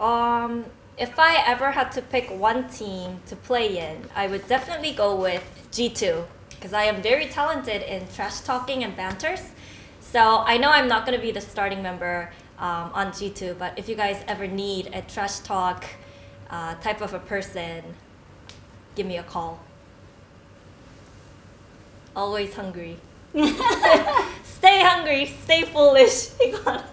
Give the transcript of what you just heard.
Um, if I ever had to pick one team to play in, I would definitely go with G2 because I am very talented in trash talking and banters. So I know I'm not going to be the starting member um, on G2, but if you guys ever need a trash talk uh, type of a person, give me a call. Always hungry. stay hungry, stay foolish.